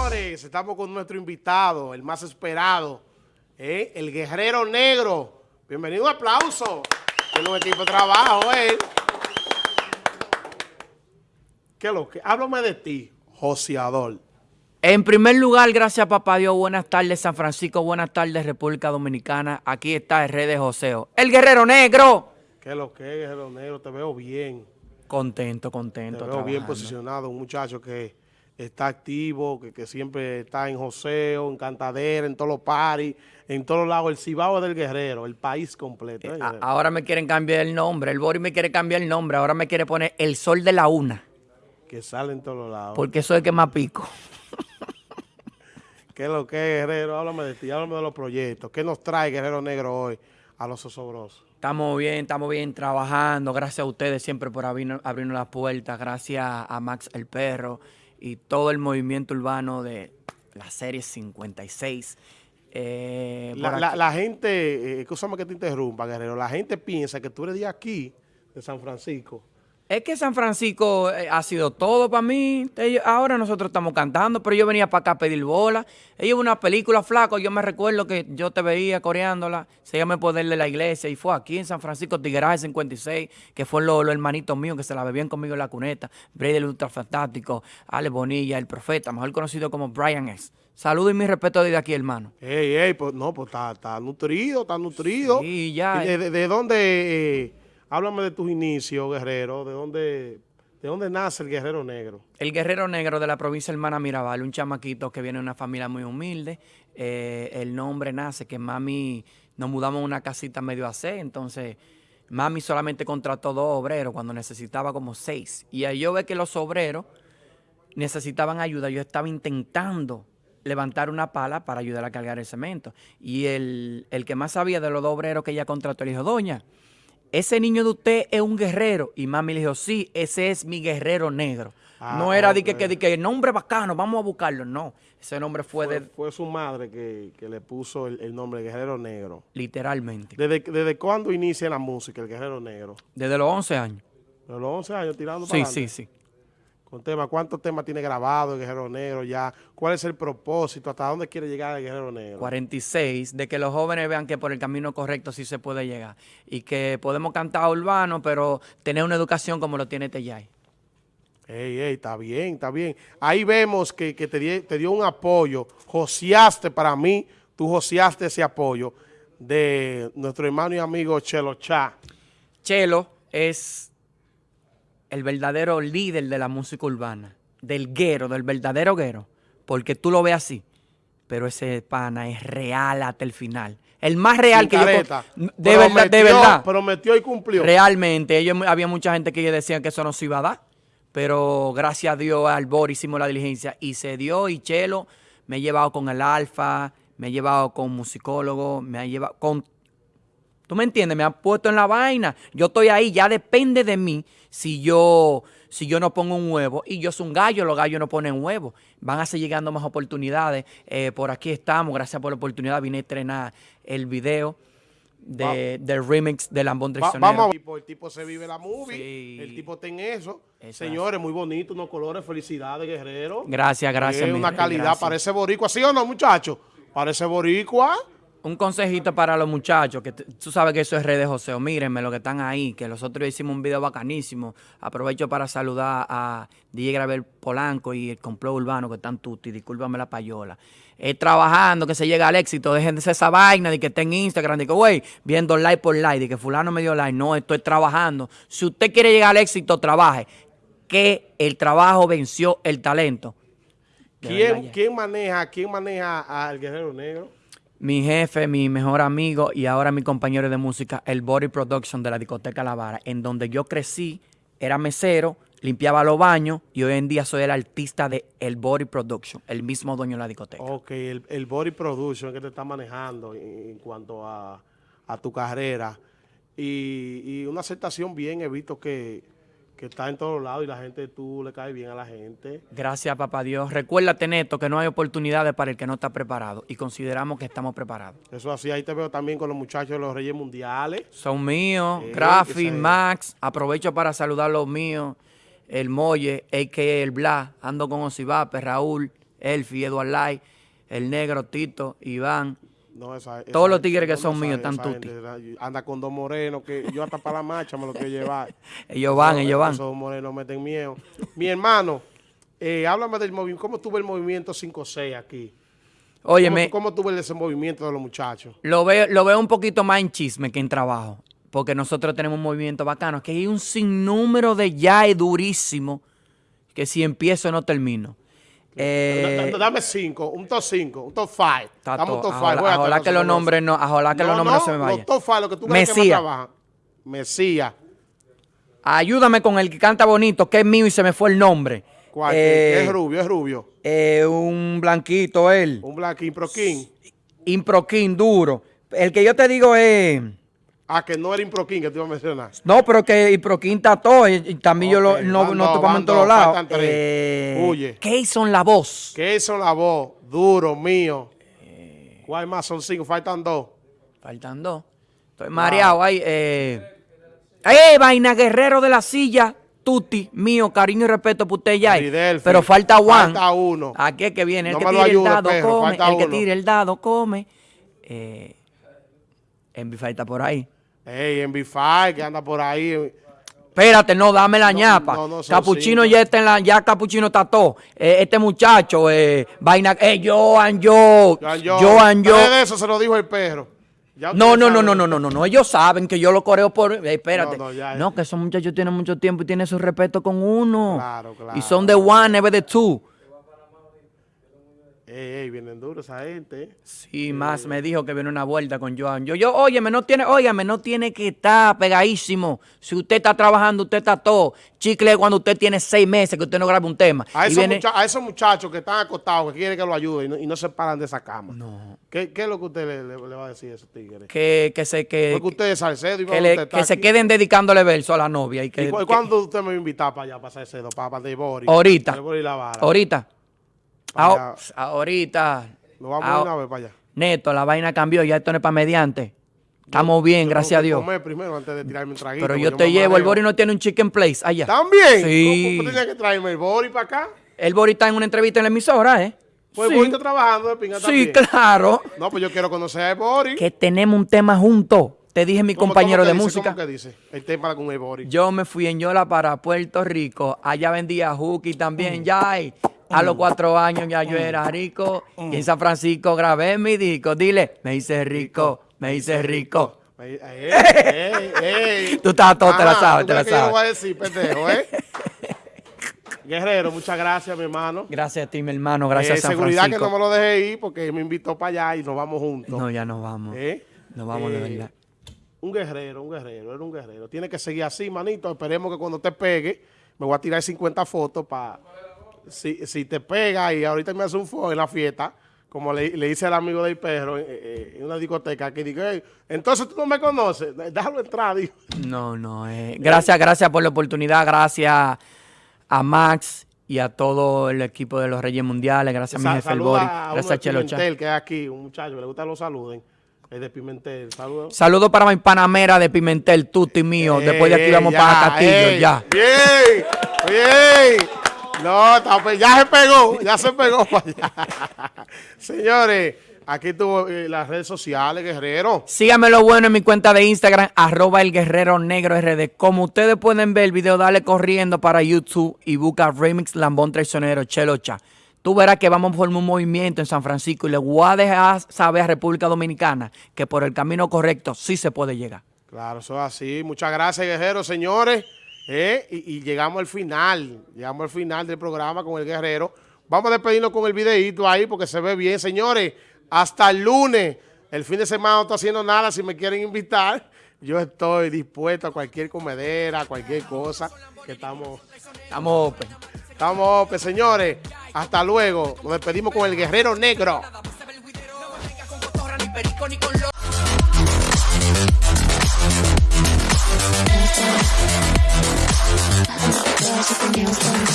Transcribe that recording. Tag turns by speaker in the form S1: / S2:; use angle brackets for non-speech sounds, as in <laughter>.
S1: señores, estamos con nuestro invitado, el más esperado, ¿eh? el guerrero negro. Bienvenido, un aplauso. Tiene un equipo de trabajo, ¿eh? ¿Qué es lo que? Háblame de ti, joseador.
S2: En primer lugar, gracias papá Dios, buenas tardes San Francisco, buenas tardes República Dominicana. Aquí está el rey de Joseo, el guerrero negro.
S1: ¿Qué es lo que guerrero negro? Te veo bien.
S2: Contento, contento.
S1: Te veo bien posicionado, un muchacho que está activo, que, siempre está en joseo, en cantadera, en todos los paris, en todos lados. El Cibao del Guerrero, el país completo.
S2: ¿eh, ahora me quieren cambiar el nombre, el Boris me quiere cambiar el nombre, ahora me quiere poner el Sol de la Una.
S1: Que sale en todos lados.
S2: Porque soy el que más pico. <laughs>
S1: ¿Qué es lo que es, Guerrero? Háblame de ti, háblame de los proyectos. ¿Qué nos trae Guerrero Negro hoy a los osobrosos?
S2: Estamos bien, estamos bien trabajando. Gracias a ustedes siempre por abrirnos, abrirnos las puertas. Gracias a Max el Perro y todo el movimiento urbano de la serie 56.
S1: Eh, la, la, gente, eh, que te interrumpa, Guerrero, la gente piensa que tú eres de aquí, de San Francisco,
S2: es que San Francisco eh, ha sido todo para mí. ahora nosotros estamos cantando, pero yo venía para acá a pedir bola. Ella una película flaco, yo me recuerdo que yo te veía coreándola. Se llama El Poder de la Iglesia y fue aquí en San Francisco, Tigueraje 56, que fue los hermanitos míos que se la bebían conmigo en la cuneta. Brady el Ultra Fantástico, Ale Bonilla, el Profeta, mejor conocido como Brian S. Saludo y mi respeto desde aquí, hermano.
S1: Ey, ey, pues no, pues está, nutrido, está nutrido. Sí, ya. ¿De, dónde... Eh, Háblame de tus inicios, guerrero, de dónde, de dónde nace el guerrero negro.
S2: El guerrero negro de la provincia Hermana Mirabal, un chamaquito que viene de una familia muy humilde. Eh, el nombre nace que mami, nos mudamos a una casita medio a C, entonces mami solamente contrató dos obreros cuando necesitaba como seis. Y ahí yo ve que los obreros necesitaban ayuda. Yo estaba intentando levantar una pala para ayudar a cargar el cemento. Y el, el que más sabía de los dos obreros que ella contrató le dijo, doña, ese niño de usted es un guerrero. Y mami le dijo, sí, ese es mi guerrero negro. Ah, no era de que, que, que, el nombre bacano, vamos a buscarlo. No, ese nombre fue, de...
S1: Fue su madre que, le puso el, nombre Guerrero Negro.
S2: Literalmente.
S1: ¿Desde, ¿Desde cuándo inicia la música, el Guerrero Negro?
S2: Desde los 11 años.
S1: Desde los 11 años tirando
S2: Sí, sí, sí
S1: con temas. ¿Cuántos temas tiene grabado el Guerrero Negro ya? ¿Cuál es el propósito? ¿Hasta dónde quiere llegar el Guerrero Negro?
S2: 46, de que los jóvenes vean que por el camino correcto sí se puede llegar. Y que podemos cantar urbano, pero tener una educación como lo tiene Teyay.
S1: Ey, ey, está bien, está bien. Ahí vemos que, te, dio un apoyo. Joseaste para mí, tú joseaste ese apoyo de nuestro hermano y amigo Chelo Cha.
S2: Chelo es el verdadero líder de la música urbana, del guero, del verdadero guero, porque tú lo ves así, pero ese pana es real hasta el final. El más real que yo... De verdad, de verdad.
S1: Prometió y cumplió.
S2: Realmente, ellos, había mucha gente que decían que eso no se iba a dar, pero gracias a Dios, al Bor hicimos la diligencia y se dio y Chelo me ha llevado con el Alfa, me ha llevado con musicólogo, me ha llevado con ¿Tú me entiendes? Me han puesto en la vaina. Yo estoy ahí, ya depende de mí si yo, si yo no pongo un huevo. Y yo soy un gallo, los gallos no ponen huevo. Van a seguir llegando más oportunidades. Eh, por aquí estamos, gracias por la oportunidad. Vine a estrenar el video de, del remix de Lambón Traicionero.
S1: vamos, el tipo se vive la movie, el tipo ten eso. Señores, muy bonito, unos colores, felicidades, guerrero.
S2: Gracias, gracias.
S1: Es una calidad, parece boricua, ¿sí o no, muchachos? Parece boricua
S2: un consejito para los muchachos, que tú sabes que eso es redes José, mírenme lo que están ahí, que nosotros hicimos un video bacanísimo. Aprovecho para saludar a DJ Gravel Polanco y el complot urbano que están tutti, discúlpame la payola. Eh, trabajando, que se llega al éxito, dejen de esa vaina de que esté en Instagram, de que, güey, viendo like por like, de que fulano me dio like. No, estoy trabajando. Si usted quiere llegar al éxito, trabaje. Que el trabajo venció el talento.
S1: ¿Quién, ¿quién maneja, quién maneja al Guerrero Negro?
S2: Mi jefe, mi mejor amigo y ahora mi compañero de música, el Body Production de la discoteca La Vara, en donde yo crecí, era mesero, limpiaba los baños y hoy en día soy el artista de el Body Production, el mismo dueño de la discoteca.
S1: Ok, el, Body Production que te está manejando en, cuanto a, tu carrera y, y una aceptación bien, he visto que que está en todos lados y la gente, tú le caes bien a la gente.
S2: Gracias, papá Dios. Recuérdate, Neto, que no hay oportunidades para el que no está preparado y consideramos que estamos preparados.
S1: Eso así, ahí te veo también con los muchachos de los Reyes Mundiales.
S2: Son míos, eh, Max, aprovecho para saludar a los míos, el Molle, a.k.a. el Bla, ando con Osivape, Raúl, Elfi, Eduard Lai, el negro, Tito, Iván.
S1: No, esa-
S2: Todos los tigres que son
S1: esa-
S2: míos están tutti.
S1: Anda con dos morenos que yo hasta para la marcha me lo quiero llevar. <laughs>
S2: Ellos van,
S1: No,
S2: ellos van.
S1: Esos morenos meten miedo. Mi hermano, eh, háblame del movimiento. ¿Cómo tuvo el movimiento 5-6 aquí? ¿Cómo,
S2: Óyeme,
S1: ¿Cómo tuvo el desenvolvimiento de los muchachos?
S2: lo veo, lo veo un poquito más en chisme que en trabajo. Porque nosotros tenemos un movimiento bacano. Que hay un sinnúmero de yae durísimo. Que si empiezo no termino. Eh,
S1: Dame cinco, un top 5, un top 5.
S2: Está
S1: Dame un top 5.
S2: Ojalá- que los nombres no- ojalá que los nombres no se me vayan.
S1: Los top 5, lo que tú crees que más
S2: Mesías.
S1: trabajan. Mesías.
S2: ayúdame con el que canta bonito, que es mío y se me fue el nombre.
S1: ¿Cuál?
S2: Eh,
S1: es rubio, es rubio.
S2: eh, un blanquito él.
S1: Un Black Prokin.
S2: Improquín duro. El que yo te digo es...
S1: Ah, que no era Improkin que te iba a mencionar.
S2: No, pero que Improquín está todo. Y, y también yo lo, no, no topamos en todos
S1: dos,
S2: lados.
S1: faltan tres.
S2: Eh,
S1: Huye.
S2: Keyson La Voz.
S1: Que son la voz, duro, mío. ¿Cuál más? Son cinco, faltan dos.
S2: Faltan dos. Estoy mareado ahí. Eh, ¡Eh, vaina guerrero de la silla! Tuti, mío, cariño y respeto por usted ya.
S1: Fidelfi.
S2: Pero falta Juan.
S1: Falta uno.
S2: Aquí es que viene. El
S1: No
S2: que
S1: ayude,
S2: el dado
S1: perro,
S2: come. El que tire el dado come. Eh, Envy falta por ahí.
S1: Ey, en B5, que anda por ahí.
S2: Espérate, no, dame la
S1: No,
S2: ñapa.
S1: no, no, son
S2: Capuchino ya está en la, ya Capuchino está todo. Eh, este muchacho, eh, vaina, eh, Joan, yo,
S1: Joan, yo.
S2: Joan, yo.
S1: De eso se lo dijo el perro. Ya
S2: No, no, no, no, no, no, no, no. Ellos saben que yo lo coreo por. eh, espérate.
S1: No,
S2: No,
S1: no, ya,
S2: que esos muchachos tienen mucho tiempo y tienen su respeto con uno.
S1: Claro, claro.
S2: Y son de one, never de two.
S1: Ey, ey, vienen duros esa gente. eh.
S2: Sí, más me dijo que viene una vuelta con Joan. Yo, yo, óyeme, no tiene, óyeme, no tiene que estar pegadísimo. Si usted está trabajando, usted está todo. Chicle cuando usted tiene seis meses que usted no graba un tema.
S1: A esos,
S2: viene-
S1: mucha- a esos muchachos que están acostados, que quieren que lo ayuden y no, y no se paran de esa cama.
S2: No.
S1: ¿Qué, qué es lo que usted le, le- le va a decir a esos tigres?
S2: que, que se, que,
S1: Porque usted es Salcedo y
S2: que, le- que se queden dedicándole verso a la novia. Y que,
S1: ¿Y cu-
S2: que-
S1: cuándo usted me va a invitar para allá, para Salcedo, para, para de Boris?
S2: Ahorita.
S1: De Boris La Vara.
S2: ahorita. Ah, ahorita.
S1: Nos vamos
S2: Ah,
S1: de una vez para allá.
S2: Neto, la vaina cambió, ya esto no es para mediante. Estamos bien,
S1: Yo
S2: gracias a Dios.
S1: comer primero antes de tirarme un traguito.
S2: Pero yo te llevo, el. Bori no tiene un chicken place allá.
S1: ¿También?
S2: Sí.
S1: ¿Cómo tenía que traerme el Boris para acá?
S2: El Bori está en una entrevista en la emisora, ¿eh?
S1: Pues
S2: sí,
S1: el Boris está trabajando de pinga
S2: sí,
S1: también.
S2: claro.
S1: No, pues yo quiero conocer a el Boris.
S2: Que tenemos un tema juntos. Te dije mi
S1: ¿Cómo-
S2: compañero
S1: cómo
S2: de
S1: dice?
S2: música.
S1: ¿Cómo que dice? El tema con el Boris.
S2: Yo me fui en Yola para Puerto Rico. Allá vendía
S1: Mm.
S2: también. Ya, y a los cuatro años ya yo era rico. Y en San Francisco grabé mi disco. Dile, me hice rico, me hice rico.
S1: Ey, ey, ey. <laughs>
S2: Tú estás todo, te la
S1: Ajá,
S2: sabes,
S1: ¿tú
S2: te la
S1: que yo
S2: sabes.
S1: voy a decir, pendejo, eh? <laughs> Guerrero, muchas gracias, mi hermano.
S2: Gracias a ti, mi hermano. Gracias
S1: Eh,
S2: a San
S1: seguridad
S2: Francisco.
S1: que no me lo dejé ir porque me invitó para allá y nos vamos juntos.
S2: No, ya nos vamos.
S1: ¿Eh?
S2: Nos vamos de
S1: Eh,
S2: verdad.
S1: Un guerrero, un guerrero, era un guerrero. Tiene que seguir así, manito. Esperemos que cuando te pegue, me voy a tirar 50 fotos para... Si, si te pega y ahorita me hace un fuego en la fiesta, como le, le hice al amigo del perro eh, eh, en una discoteca, que digo, "Ey, entonces tú no me conoces, déjalo entrar, dijo.
S2: No, no. eh, gracias, gracias por la oportunidad. Gracias a Max y a todo el equipo de los Reyes Mundiales. Gracias a mi jefe, Bori. Gracias a Chelo.
S1: Pimentel, que es aquí, un muchacho que le gusta que lo saluden. Es de Pimentel, saludos.
S2: Saludos para mi panamera de Pimentel, Tuti mío. Después de aquí vamos
S1: ya,
S2: para Castillo,
S1: ey,
S2: ya.
S1: Bien, bien. No, ya se pegó, ya se pegó <laughs> para allá. Señores, aquí tuvo eh, las redes sociales, Guerrero.
S2: Síganme lo bueno en mi cuenta de Instagram, arroba el guerrero negro RD. Como ustedes pueden ver el video, dale corriendo para YouTube y busca Remix Lambón Traicionero, Chelo Cha. Tú verás que vamos a formar un movimiento en San Francisco y le voy a dejar saber a República Dominicana que por el camino correcto sí se puede llegar.
S1: Claro, eso es así. Muchas gracias, Guerrero, señores. Eh, y, y llegamos al final, llegamos al final del programa con el Guerrero. Vamos a despedirnos con el videíto ahí porque se ve bien. Señores, hasta el lunes. El fin de semana no estoy haciendo nada. Si me quieren invitar, yo estoy dispuesto a cualquier comedera, a cualquier cosa que estamos...
S2: Estamos open.
S1: Estamos, pues, señores. Hasta luego. Nos despedimos con el Guerrero Negro.
S3: Con